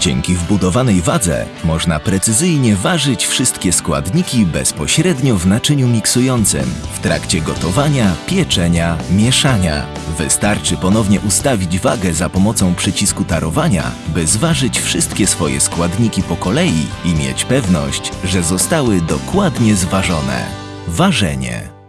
Dzięki wbudowanej wadze można precyzyjnie ważyć wszystkie składniki bezpośrednio w naczyniu miksującym w trakcie gotowania, pieczenia, mieszania. Wystarczy ponownie ustawić wagę za pomocą przycisku tarowania, by zważyć wszystkie swoje składniki po kolei i mieć pewność, że zostały dokładnie zważone. Ważenie.